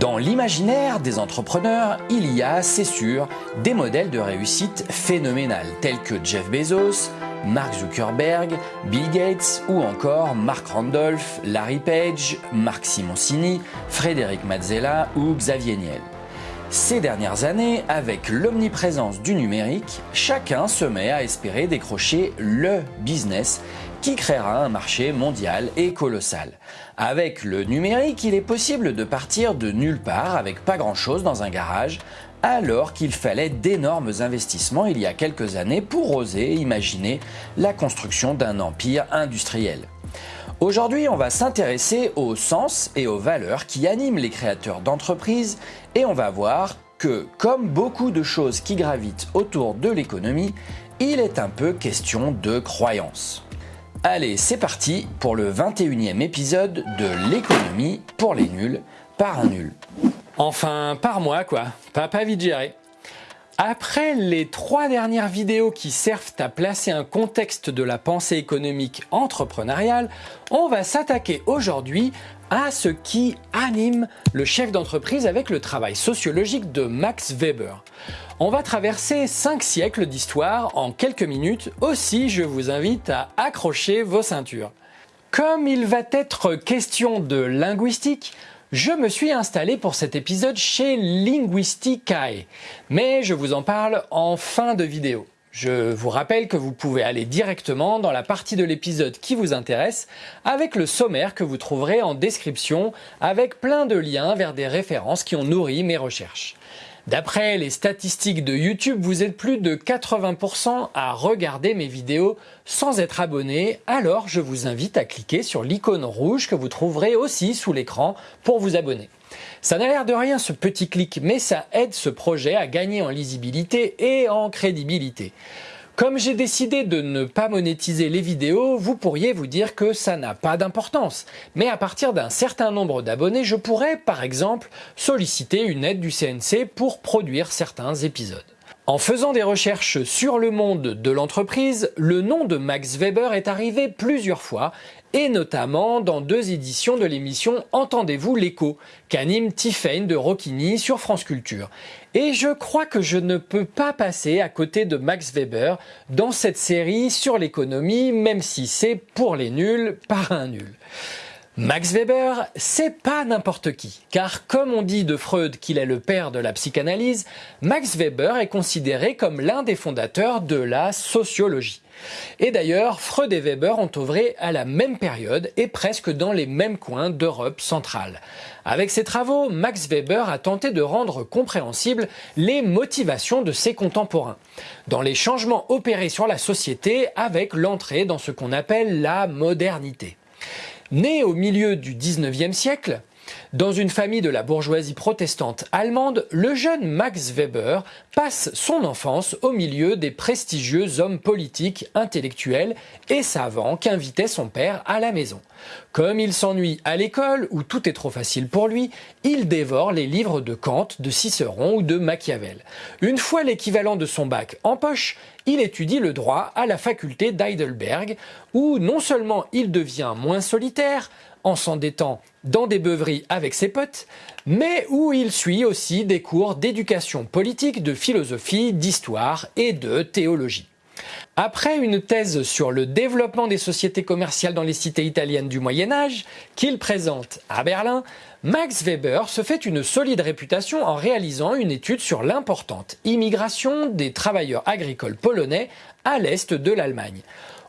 Dans l'imaginaire des entrepreneurs, il y a, c'est sûr, des modèles de réussite phénoménales tels que Jeff Bezos, Mark Zuckerberg, Bill Gates ou encore Mark Randolph, Larry Page, Marc Simoncini, Frédéric Mazzella ou Xavier Niel. Ces dernières années, avec l'omniprésence du numérique, chacun se met à espérer décrocher le business qui créera un marché mondial et colossal. Avec le numérique, il est possible de partir de nulle part avec pas grand chose dans un garage, alors qu'il fallait d'énormes investissements il y a quelques années pour oser imaginer la construction d'un empire industriel. Aujourd'hui, on va s'intéresser au sens et aux valeurs qui animent les créateurs d'entreprises et on va voir que, comme beaucoup de choses qui gravitent autour de l'économie, il est un peu question de croyance. Allez, c'est parti pour le 21e épisode de l'économie pour les nuls par un nul. Enfin, par moi quoi, pas, pas vite géré. Après les trois dernières vidéos qui servent à placer un contexte de la pensée économique entrepreneuriale, on va s'attaquer aujourd'hui à ce qui anime le chef d'entreprise avec le travail sociologique de Max Weber. On va traverser cinq siècles d'histoire en quelques minutes, aussi je vous invite à accrocher vos ceintures. Comme il va être question de linguistique, je me suis installé pour cet épisode chez Linguisticae, mais je vous en parle en fin de vidéo. Je vous rappelle que vous pouvez aller directement dans la partie de l'épisode qui vous intéresse avec le sommaire que vous trouverez en description avec plein de liens vers des références qui ont nourri mes recherches. D'après les statistiques de YouTube, vous êtes plus de 80% à regarder mes vidéos sans être abonné, alors je vous invite à cliquer sur l'icône rouge que vous trouverez aussi sous l'écran pour vous abonner. Ça n'a l'air de rien ce petit clic, mais ça aide ce projet à gagner en lisibilité et en crédibilité. Comme j'ai décidé de ne pas monétiser les vidéos, vous pourriez vous dire que ça n'a pas d'importance. Mais à partir d'un certain nombre d'abonnés, je pourrais par exemple solliciter une aide du CNC pour produire certains épisodes. En faisant des recherches sur le monde de l'entreprise, le nom de Max Weber est arrivé plusieurs fois et notamment dans deux éditions de l'émission Entendez-vous l'écho qu'anime Tiffany de Rocchini sur France Culture. Et je crois que je ne peux pas passer à côté de Max Weber dans cette série sur l'économie, même si c'est pour les nuls par un nul. Max Weber, c'est pas n'importe qui, car comme on dit de Freud qu'il est le père de la psychanalyse, Max Weber est considéré comme l'un des fondateurs de la sociologie. Et d'ailleurs, Freud et Weber ont œuvré à la même période et presque dans les mêmes coins d'Europe centrale. Avec ses travaux, Max Weber a tenté de rendre compréhensibles les motivations de ses contemporains, dans les changements opérés sur la société avec l'entrée dans ce qu'on appelle la modernité. Né au milieu du 19e siècle, dans une famille de la bourgeoisie protestante allemande, le jeune Max Weber passe son enfance au milieu des prestigieux hommes politiques, intellectuels et savants qu'invitait son père à la maison. Comme il s'ennuie à l'école, où tout est trop facile pour lui, il dévore les livres de Kant, de Cicéron ou de Machiavel. Une fois l'équivalent de son bac en poche, il étudie le droit à la faculté d'Heidelberg, où non seulement il devient moins solitaire, en s'endettant dans des beuveries avec ses potes, mais où il suit aussi des cours d'éducation politique, de philosophie, d'histoire et de théologie. Après une thèse sur le développement des sociétés commerciales dans les cités italiennes du Moyen Âge, qu'il présente à Berlin, Max Weber se fait une solide réputation en réalisant une étude sur l'importante immigration des travailleurs agricoles polonais à l'est de l'Allemagne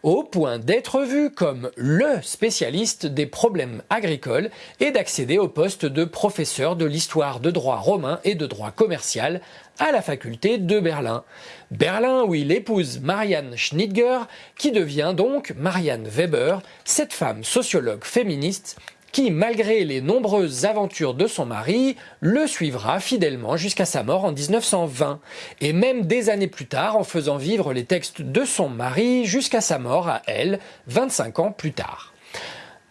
au point d'être vu comme le spécialiste des problèmes agricoles et d'accéder au poste de professeur de l'histoire de droit romain et de droit commercial à la faculté de Berlin. Berlin où il épouse Marianne Schnitger, qui devient donc Marianne Weber, cette femme sociologue féministe qui, malgré les nombreuses aventures de son mari, le suivra fidèlement jusqu'à sa mort en 1920, et même des années plus tard en faisant vivre les textes de son mari jusqu'à sa mort à elle, 25 ans plus tard.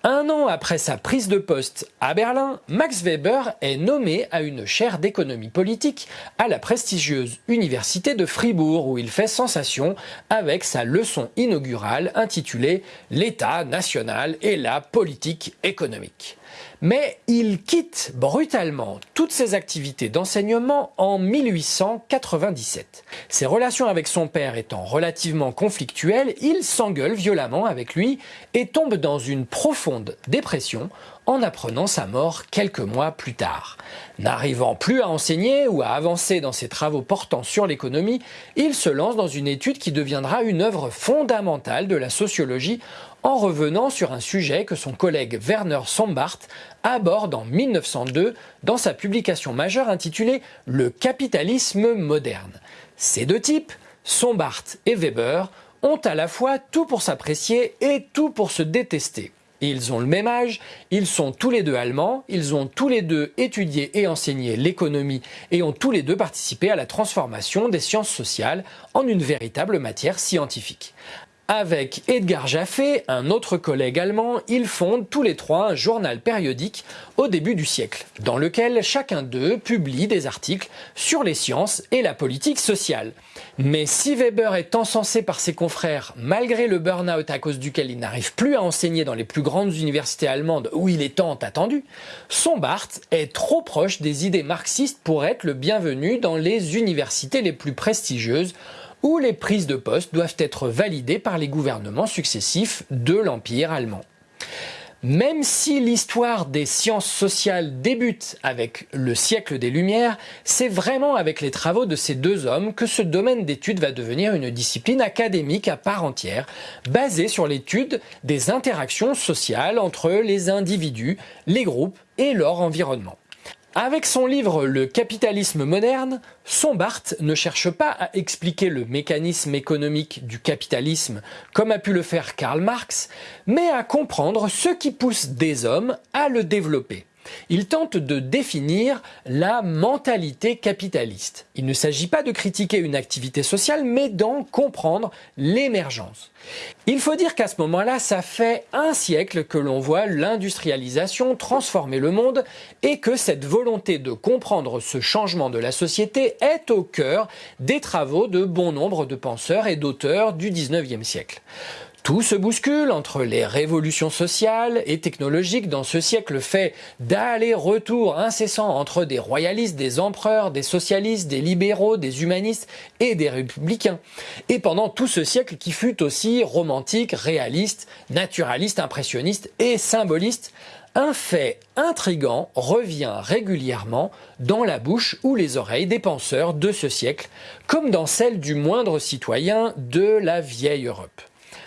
Un an après sa prise de poste à Berlin, Max Weber est nommé à une chaire d'économie politique à la prestigieuse université de Fribourg où il fait sensation avec sa leçon inaugurale intitulée L'État national et la politique économique. Mais il quitte brutalement toutes ses activités d'enseignement en 1897. Ses relations avec son père étant relativement conflictuelles, il s'engueule violemment avec lui et tombe dans une profonde dépression en apprenant sa mort quelques mois plus tard. N'arrivant plus à enseigner ou à avancer dans ses travaux portant sur l'économie, il se lance dans une étude qui deviendra une œuvre fondamentale de la sociologie en revenant sur un sujet que son collègue Werner Sombart aborde en 1902 dans sa publication majeure intitulée Le capitalisme moderne. Ces deux types, Sombart et Weber, ont à la fois tout pour s'apprécier et tout pour se détester. Ils ont le même âge, ils sont tous les deux allemands, ils ont tous les deux étudié et enseigné l'économie et ont tous les deux participé à la transformation des sciences sociales en une véritable matière scientifique. Avec Edgar Jaffé, un autre collègue allemand, ils fondent tous les trois un journal périodique au début du siècle, dans lequel chacun d'eux publie des articles sur les sciences et la politique sociale. Mais si Weber est encensé par ses confrères, malgré le burn-out à cause duquel il n'arrive plus à enseigner dans les plus grandes universités allemandes où il est tant attendu, Sombart est trop proche des idées marxistes pour être le bienvenu dans les universités les plus prestigieuses où les prises de poste doivent être validées par les gouvernements successifs de l'Empire allemand. Même si l'histoire des sciences sociales débute avec le siècle des Lumières, c'est vraiment avec les travaux de ces deux hommes que ce domaine d'étude va devenir une discipline académique à part entière, basée sur l'étude des interactions sociales entre les individus, les groupes et leur environnement. Avec son livre Le capitalisme moderne, Sombart ne cherche pas à expliquer le mécanisme économique du capitalisme comme a pu le faire Karl Marx, mais à comprendre ce qui pousse des hommes à le développer. Il tente de définir la mentalité capitaliste. Il ne s'agit pas de critiquer une activité sociale, mais d'en comprendre l'émergence. Il faut dire qu'à ce moment-là, ça fait un siècle que l'on voit l'industrialisation transformer le monde et que cette volonté de comprendre ce changement de la société est au cœur des travaux de bon nombre de penseurs et d'auteurs du 19e siècle. Tout se bouscule entre les révolutions sociales et technologiques dans ce siècle fait d'aller-retour incessant entre des royalistes, des empereurs, des socialistes, des libéraux, des humanistes et des républicains. Et pendant tout ce siècle qui fut aussi romantique, réaliste, naturaliste, impressionniste et symboliste, un fait intrigant revient régulièrement dans la bouche ou les oreilles des penseurs de ce siècle, comme dans celle du moindre citoyen de la vieille Europe.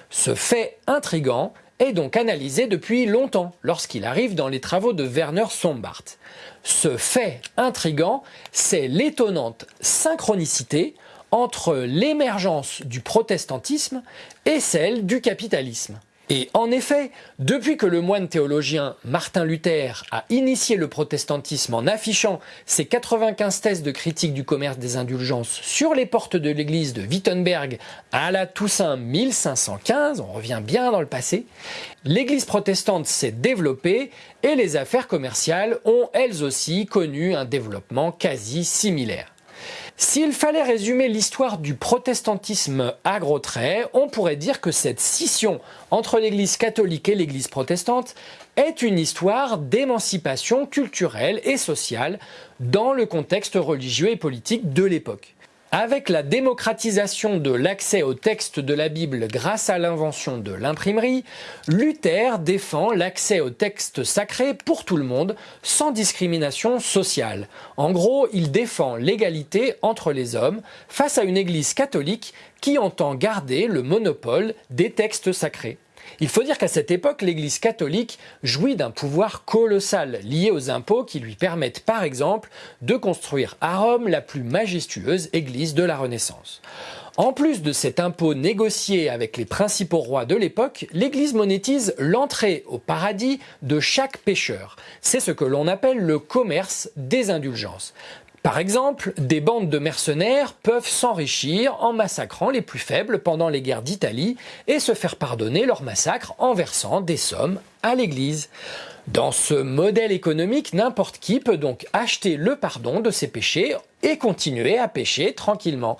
Ce fait intrigant est donc analysé depuis longtemps lorsqu'il arrive dans les travaux de Werner Sombart. Ce fait intrigant, c'est l'étonnante synchronicité entre l'émergence du protestantisme et celle du capitalisme. Et en effet, depuis que le moine théologien Martin Luther a initié le protestantisme en affichant ses 95 thèses de critique du commerce des indulgences sur les portes de l'église de Wittenberg à la Toussaint 1515, on revient bien dans le passé, l'église protestante s'est développée et les affaires commerciales ont elles aussi connu un développement quasi similaire. S'il fallait résumer l'histoire du protestantisme à gros traits, on pourrait dire que cette scission entre l'Église catholique et l'Église protestante est une histoire d'émancipation culturelle et sociale dans le contexte religieux et politique de l'époque. Avec la démocratisation de l'accès au texte de la Bible grâce à l'invention de l'imprimerie, Luther défend l'accès au texte sacré pour tout le monde, sans discrimination sociale. En gros, il défend l'égalité entre les hommes face à une Église catholique qui entend garder le monopole des textes sacrés. Il faut dire qu'à cette époque, l'Église catholique jouit d'un pouvoir colossal lié aux impôts qui lui permettent par exemple de construire à Rome la plus majestueuse église de la Renaissance. En plus de cet impôt négocié avec les principaux rois de l'époque, l'Église monétise l'entrée au paradis de chaque pécheur. C'est ce que l'on appelle le commerce des indulgences. Par exemple, des bandes de mercenaires peuvent s'enrichir en massacrant les plus faibles pendant les guerres d'Italie et se faire pardonner leur massacre en versant des sommes à l'Église. Dans ce modèle économique, n'importe qui peut donc acheter le pardon de ses péchés et continuer à pécher tranquillement.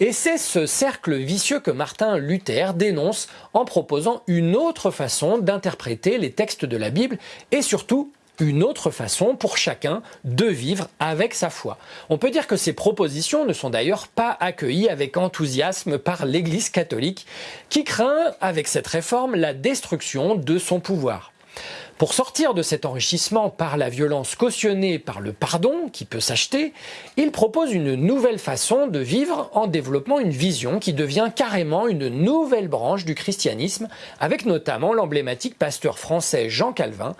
Et c'est ce cercle vicieux que Martin Luther dénonce en proposant une autre façon d'interpréter les textes de la Bible et surtout une autre façon pour chacun de vivre avec sa foi. On peut dire que ces propositions ne sont d'ailleurs pas accueillies avec enthousiasme par l'Église catholique, qui craint avec cette réforme la destruction de son pouvoir. Pour sortir de cet enrichissement par la violence cautionnée par le pardon qui peut s'acheter, il propose une nouvelle façon de vivre en développant une vision qui devient carrément une nouvelle branche du christianisme, avec notamment l'emblématique pasteur français Jean Calvin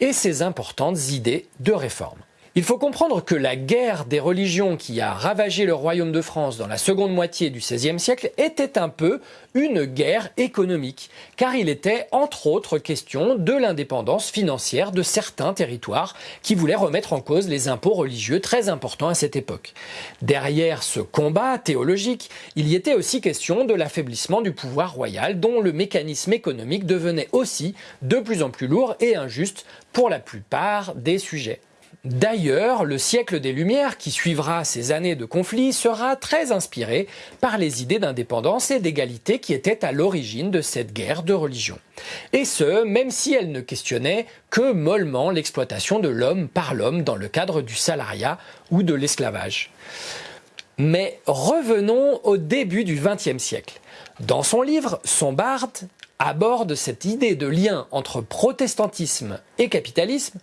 et ses importantes idées de réforme. Il faut comprendre que la guerre des religions qui a ravagé le royaume de France dans la seconde moitié du XVIe siècle était un peu une guerre économique, car il était entre autres question de l'indépendance financière de certains territoires qui voulaient remettre en cause les impôts religieux très importants à cette époque. Derrière ce combat théologique, il y était aussi question de l'affaiblissement du pouvoir royal dont le mécanisme économique devenait aussi de plus en plus lourd et injuste pour la plupart des sujets. D'ailleurs, le siècle des Lumières qui suivra ces années de conflit sera très inspiré par les idées d'indépendance et d'égalité qui étaient à l'origine de cette guerre de religion. Et ce, même si elle ne questionnait que mollement l'exploitation de l'homme par l'homme dans le cadre du salariat ou de l'esclavage. Mais revenons au début du XXe siècle. Dans son livre, Sombart aborde cette idée de lien entre protestantisme et capitalisme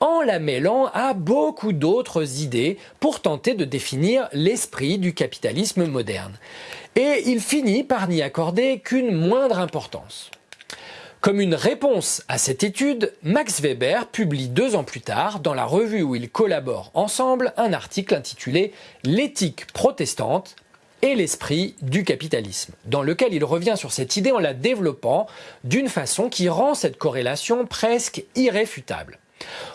en la mêlant à beaucoup d'autres idées pour tenter de définir l'esprit du capitalisme moderne. Et il finit par n'y accorder qu'une moindre importance. Comme une réponse à cette étude, Max Weber publie deux ans plus tard, dans la revue où ils collaborent ensemble, un article intitulé L'éthique protestante et l'esprit du capitalisme, dans lequel il revient sur cette idée en la développant d'une façon qui rend cette corrélation presque irréfutable.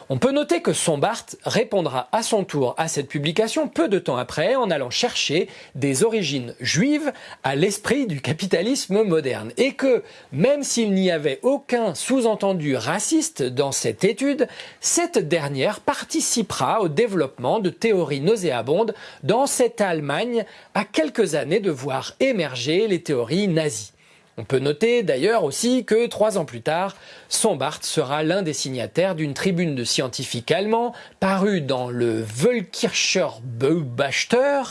On peut noter que Sombart répondra à son tour à cette publication peu de temps après en allant chercher des origines juives à l'esprit du capitalisme moderne et que, même s'il n'y avait aucun sous-entendu raciste dans cette étude, cette dernière participera au développement de théories nauséabondes dans cette Allemagne à quelques années de voir émerger les théories nazies. On peut noter d'ailleurs aussi que trois ans plus tard, Sombart sera l'un des signataires d'une tribune de scientifiques allemands parue dans le Völkircher Beobachter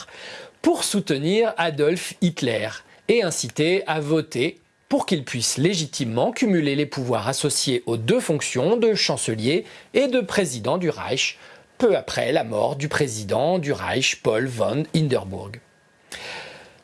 pour soutenir Adolf Hitler et inciter à voter pour qu'il puisse légitimement cumuler les pouvoirs associés aux deux fonctions de chancelier et de président du Reich, peu après la mort du président du Reich Paul von Hindenburg.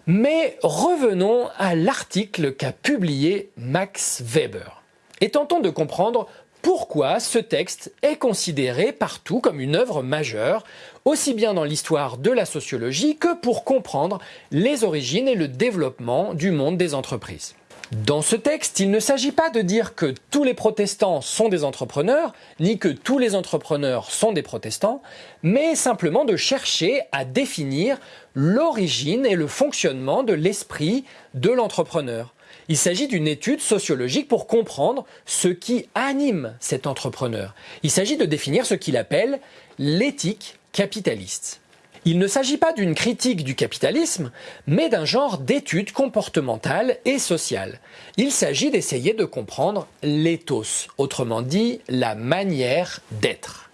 Mais revenons à l'article qu'a publié Max Weber et tentons de comprendre pourquoi ce texte est considéré partout comme une œuvre majeure, aussi bien dans l'histoire de la sociologie que pour comprendre les origines et le développement du monde des entreprises. Dans ce texte, il ne s'agit pas de dire que tous les protestants sont des entrepreneurs, ni que tous les entrepreneurs sont des protestants, mais simplement de chercher à définir l'origine et le fonctionnement de l'esprit de l'entrepreneur. Il s'agit d'une étude sociologique pour comprendre ce qui anime cet entrepreneur. Il s'agit de définir ce qu'il appelle l'éthique capitaliste. Il ne s'agit pas d'une critique du capitalisme, mais d'un genre d'étude comportementale et sociale. Il s'agit d'essayer de comprendre l'éthos, autrement dit la manière d'être.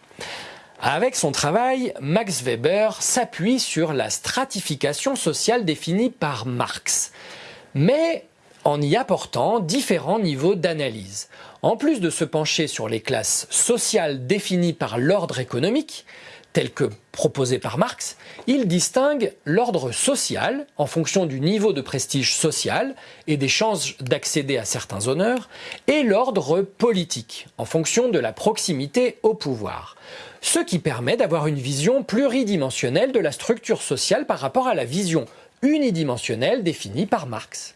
Avec son travail, Max Weber s'appuie sur la stratification sociale définie par Marx, mais en y apportant différents niveaux d'analyse. En plus de se pencher sur les classes sociales définies par l'ordre économique, tel que proposé par Marx, il distingue l'ordre social en fonction du niveau de prestige social et des chances d'accéder à certains honneurs, et l'ordre politique en fonction de la proximité au pouvoir. Ce qui permet d'avoir une vision pluridimensionnelle de la structure sociale par rapport à la vision unidimensionnelle définie par Marx.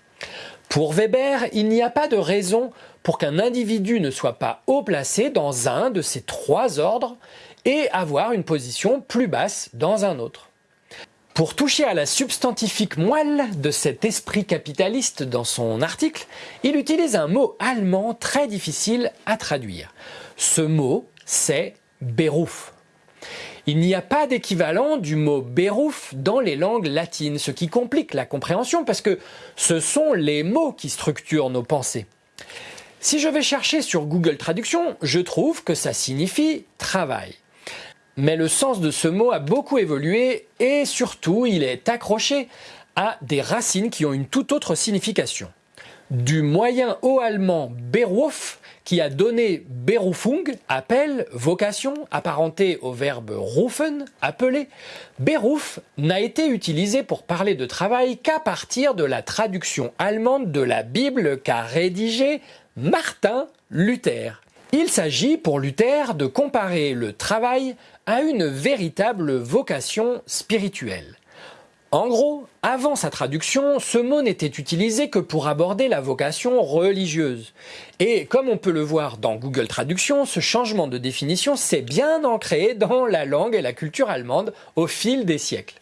Pour Weber, il n'y a pas de raison pour qu'un individu ne soit pas haut placé dans un de ces trois ordres et avoir une position plus basse dans un autre. Pour toucher à la substantifique moelle de cet esprit capitaliste dans son article, il utilise un mot allemand très difficile à traduire. Ce mot, c'est Beruf. Il n'y a pas d'équivalent du mot Beruf dans les langues latines, ce qui complique la compréhension parce que ce sont les mots qui structurent nos pensées. Si je vais chercher sur Google Traduction, je trouve que ça signifie travail. Mais le sens de ce mot a beaucoup évolué et surtout il est accroché à des racines qui ont une toute autre signification. Du moyen haut allemand Beruf qui a donné Berufung, appel, vocation, apparenté au verbe rufen, appeler. Beruf n'a été utilisé pour parler de travail qu'à partir de la traduction allemande de la Bible qu'a rédigé Martin Luther. Il s'agit pour Luther de comparer le travail à une véritable vocation spirituelle. En gros, avant sa traduction, ce mot n'était utilisé que pour aborder la vocation religieuse. Et comme on peut le voir dans Google Traduction, ce changement de définition s'est bien ancré dans la langue et la culture allemande au fil des siècles.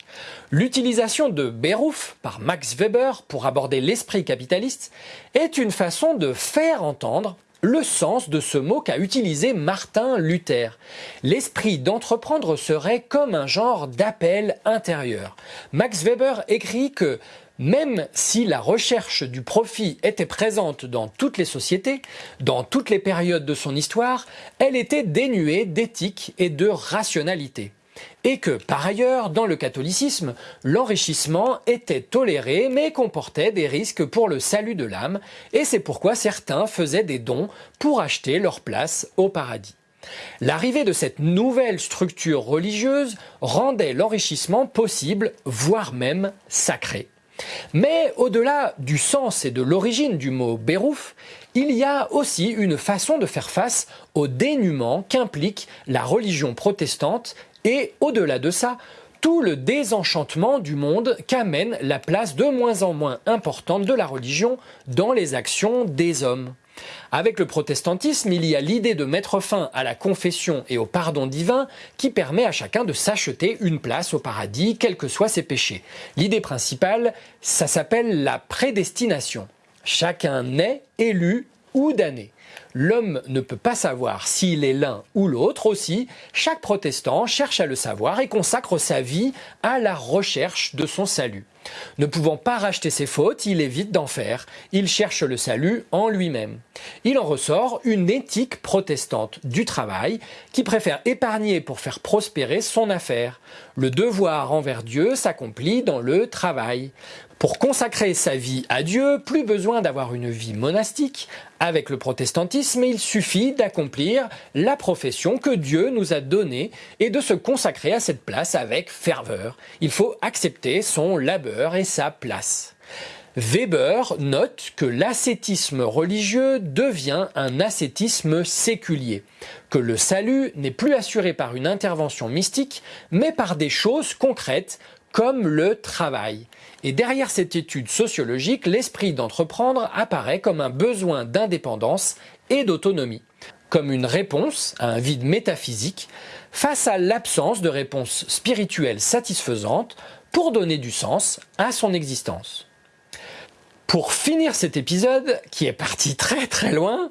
L'utilisation de Beruf par Max Weber pour aborder l'esprit capitaliste est une façon de faire entendre le sens de ce mot qu'a utilisé Martin Luther. L'esprit d'entreprendre serait comme un genre d'appel intérieur. Max Weber écrit que même si la recherche du profit était présente dans toutes les sociétés, dans toutes les périodes de son histoire, elle était dénuée d'éthique et de rationalité et que, par ailleurs, dans le catholicisme, l'enrichissement était toléré mais comportait des risques pour le salut de l'âme, et c'est pourquoi certains faisaient des dons pour acheter leur place au paradis. L'arrivée de cette nouvelle structure religieuse rendait l'enrichissement possible, voire même sacré. Mais au-delà du sens et de l'origine du mot Bérouf, il y a aussi une façon de faire face au dénuement qu'implique la religion protestante et au-delà de ça, tout le désenchantement du monde qu'amène la place de moins en moins importante de la religion dans les actions des hommes. Avec le protestantisme, il y a l'idée de mettre fin à la confession et au pardon divin qui permet à chacun de s'acheter une place au paradis, quels que soient ses péchés. L'idée principale, ça s'appelle la prédestination. Chacun naît élu ou damné. L'homme ne peut pas savoir s'il est l'un ou l'autre aussi. Chaque protestant cherche à le savoir et consacre sa vie à la recherche de son salut. Ne pouvant pas racheter ses fautes, il évite d'en faire. Il cherche le salut en lui-même. Il en ressort une éthique protestante du travail qui préfère épargner pour faire prospérer son affaire. Le devoir envers Dieu s'accomplit dans le travail. Pour consacrer sa vie à Dieu, plus besoin d'avoir une vie monastique. Avec le protestantisme, il suffit d'accomplir la profession que Dieu nous a donnée et de se consacrer à cette place avec ferveur. Il faut accepter son labeur et sa place. Weber note que l'ascétisme religieux devient un ascétisme séculier, que le salut n'est plus assuré par une intervention mystique, mais par des choses concrètes comme le travail. Et derrière cette étude sociologique, l'esprit d'entreprendre apparaît comme un besoin d'indépendance et d'autonomie, comme une réponse à un vide métaphysique face à l'absence de réponse spirituelle satisfaisante pour donner du sens à son existence. Pour finir cet épisode, qui est parti très très loin,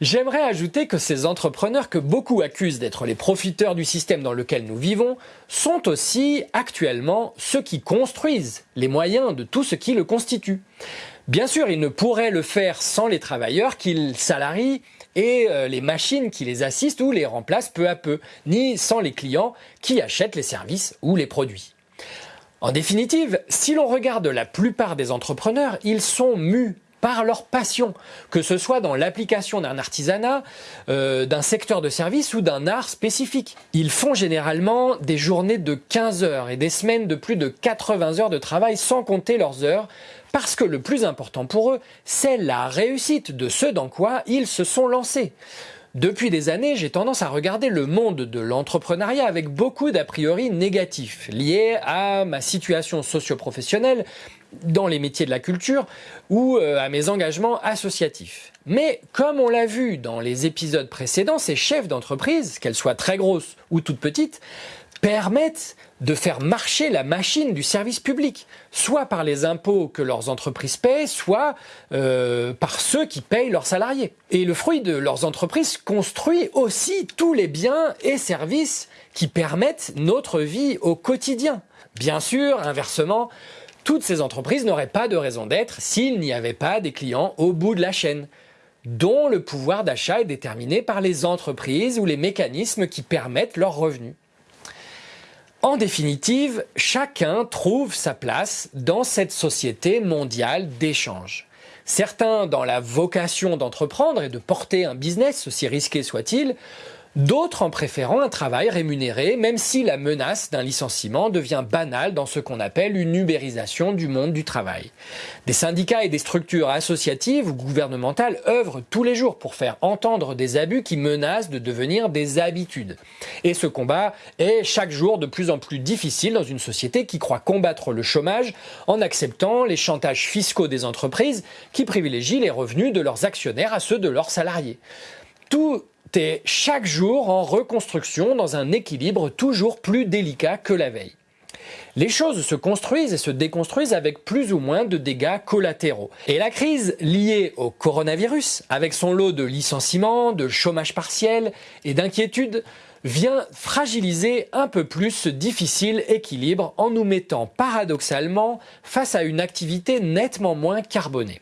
J'aimerais ajouter que ces entrepreneurs que beaucoup accusent d'être les profiteurs du système dans lequel nous vivons sont aussi actuellement ceux qui construisent les moyens de tout ce qui le constitue. Bien sûr, ils ne pourraient le faire sans les travailleurs qu'ils salarient et euh, les machines qui les assistent ou les remplacent peu à peu, ni sans les clients qui achètent les services ou les produits. En définitive, si l'on regarde la plupart des entrepreneurs, ils sont mus par leur passion, que ce soit dans l'application d'un artisanat, euh, d'un secteur de service ou d'un art spécifique. Ils font généralement des journées de 15 heures et des semaines de plus de 80 heures de travail sans compter leurs heures, parce que le plus important pour eux, c'est la réussite de ce dans quoi ils se sont lancés. Depuis des années, j'ai tendance à regarder le monde de l'entrepreneuriat avec beaucoup d'a priori négatifs, liés à ma situation socio-professionnelle, dans les métiers de la culture ou euh, à mes engagements associatifs. Mais comme on l'a vu dans les épisodes précédents, ces chefs d'entreprise, qu'elles soient très grosses ou toutes petites, permettent de faire marcher la machine du service public, soit par les impôts que leurs entreprises paient, soit euh, par ceux qui payent leurs salariés. Et le fruit de leurs entreprises construit aussi tous les biens et services qui permettent notre vie au quotidien. Bien sûr, inversement, toutes ces entreprises n'auraient pas de raison d'être s'il n'y avait pas des clients au bout de la chaîne. dont le pouvoir d'achat est déterminé par les entreprises ou les mécanismes qui permettent leurs revenus. En définitive, chacun trouve sa place dans cette société mondiale d'échange. Certains dans la vocation d'entreprendre et de porter un business, aussi risqué soit-il, D'autres en préférant un travail rémunéré, même si la menace d'un licenciement devient banale dans ce qu'on appelle une ubérisation du monde du travail. Des syndicats et des structures associatives ou gouvernementales œuvrent tous les jours pour faire entendre des abus qui menacent de devenir des habitudes. Et ce combat est chaque jour de plus en plus difficile dans une société qui croit combattre le chômage en acceptant les chantages fiscaux des entreprises qui privilégient les revenus de leurs actionnaires à ceux de leurs salariés. Tout est chaque jour en reconstruction dans un équilibre toujours plus délicat que la veille. Les choses se construisent et se déconstruisent avec plus ou moins de dégâts collatéraux. Et la crise liée au coronavirus, avec son lot de licenciements, de chômage partiel et d'inquiétudes, vient fragiliser un peu plus ce difficile équilibre en nous mettant paradoxalement face à une activité nettement moins carbonée.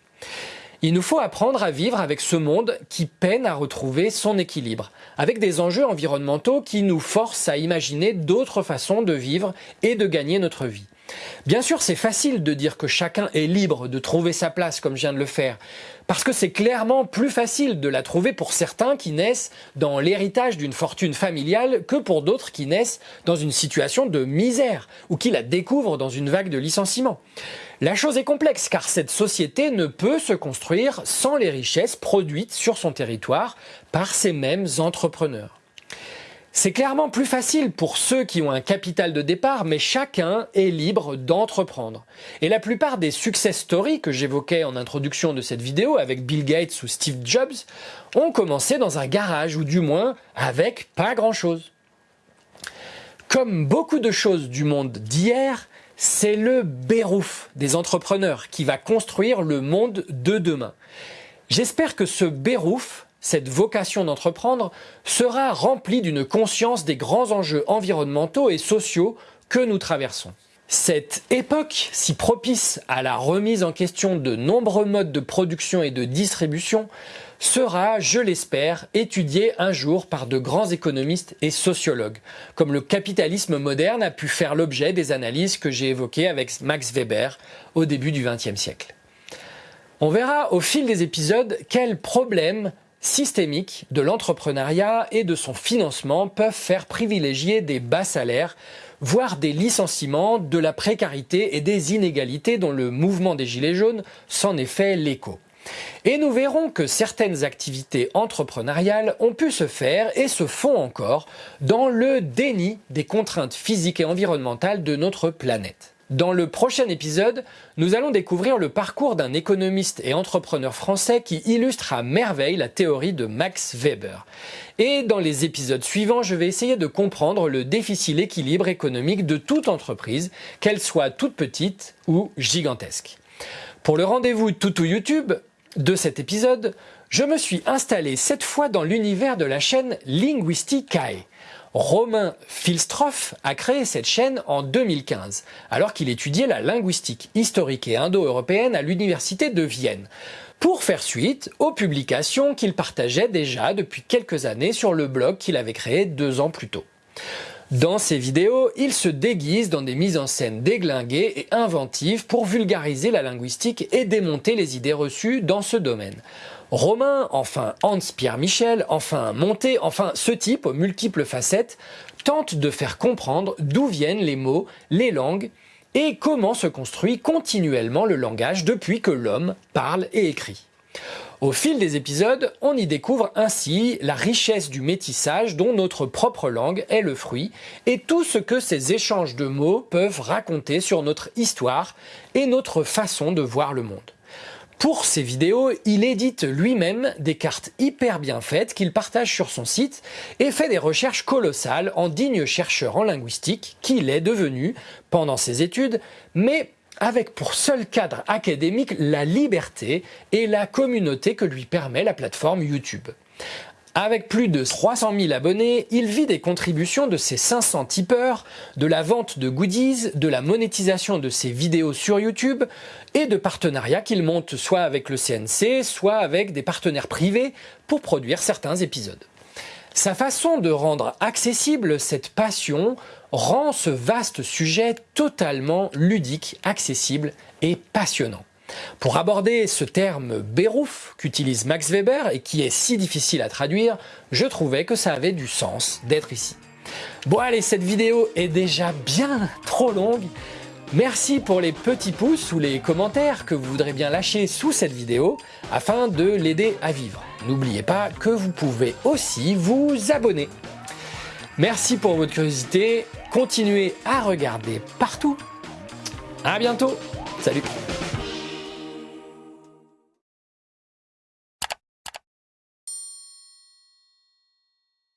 Il nous faut apprendre à vivre avec ce monde qui peine à retrouver son équilibre, avec des enjeux environnementaux qui nous forcent à imaginer d'autres façons de vivre et de gagner notre vie. Bien sûr, c'est facile de dire que chacun est libre de trouver sa place comme je viens de le faire, parce que c'est clairement plus facile de la trouver pour certains qui naissent dans l'héritage d'une fortune familiale que pour d'autres qui naissent dans une situation de misère ou qui la découvrent dans une vague de licenciements. La chose est complexe car cette société ne peut se construire sans les richesses produites sur son territoire par ces mêmes entrepreneurs. C'est clairement plus facile pour ceux qui ont un capital de départ, mais chacun est libre d'entreprendre. Et la plupart des success stories que j'évoquais en introduction de cette vidéo avec Bill Gates ou Steve Jobs ont commencé dans un garage ou du moins avec pas grand chose. Comme beaucoup de choses du monde d'hier, c'est le bérouf des entrepreneurs qui va construire le monde de demain. J'espère que ce bérouf, cette vocation d'entreprendre, sera rempli d'une conscience des grands enjeux environnementaux et sociaux que nous traversons. Cette époque, si propice à la remise en question de nombreux modes de production et de distribution, sera, je l'espère, étudié un jour par de grands économistes et sociologues, comme le capitalisme moderne a pu faire l'objet des analyses que j'ai évoquées avec Max Weber au début du XXe siècle. On verra au fil des épisodes quels problèmes systémiques de l'entrepreneuriat et de son financement peuvent faire privilégier des bas salaires, voire des licenciements, de la précarité et des inégalités dont le mouvement des Gilets jaunes s'en est fait l'écho. Et nous verrons que certaines activités entrepreneuriales ont pu se faire et se font encore dans le déni des contraintes physiques et environnementales de notre planète. Dans le prochain épisode, nous allons découvrir le parcours d'un économiste et entrepreneur français qui illustre à merveille la théorie de Max Weber. Et dans les épisodes suivants, je vais essayer de comprendre le difficile équilibre économique de toute entreprise, qu'elle soit toute petite ou gigantesque. Pour le rendez-vous Toutou YouTube, de cet épisode, je me suis installé cette fois dans l'univers de la chaîne Linguisticae. Romain Filstroff a créé cette chaîne en 2015, alors qu'il étudiait la linguistique historique et indo-européenne à l'université de Vienne, pour faire suite aux publications qu'il partageait déjà depuis quelques années sur le blog qu'il avait créé deux ans plus tôt. Dans ces vidéos, il se déguise dans des mises en scène déglinguées et inventives pour vulgariser la linguistique et démonter les idées reçues dans ce domaine. Romain, enfin Hans-Pierre Michel, enfin Monté, enfin ce type aux multiples facettes, tente de faire comprendre d'où viennent les mots, les langues et comment se construit continuellement le langage depuis que l'homme parle et écrit. Au fil des épisodes, on y découvre ainsi la richesse du métissage dont notre propre langue est le fruit et tout ce que ces échanges de mots peuvent raconter sur notre histoire et notre façon de voir le monde. Pour ces vidéos, il édite lui-même des cartes hyper bien faites qu'il partage sur son site et fait des recherches colossales en digne chercheur en linguistique qu'il est devenu pendant ses études, mais avec pour seul cadre académique la liberté et la communauté que lui permet la plateforme YouTube. Avec plus de 300 000 abonnés, il vit des contributions de ses 500 tipeurs, de la vente de goodies, de la monétisation de ses vidéos sur YouTube et de partenariats qu'il monte soit avec le CNC, soit avec des partenaires privés pour produire certains épisodes. Sa façon de rendre accessible cette passion rend ce vaste sujet totalement ludique, accessible et passionnant. Pour aborder ce terme bérouf qu'utilise Max Weber et qui est si difficile à traduire, je trouvais que ça avait du sens d'être ici. Bon allez, cette vidéo est déjà bien trop longue. Merci pour les petits pouces ou les commentaires que vous voudrez bien lâcher sous cette vidéo afin de l'aider à vivre. N'oubliez pas que vous pouvez aussi vous abonner. Merci pour votre curiosité, continuez à regarder partout. À bientôt, salut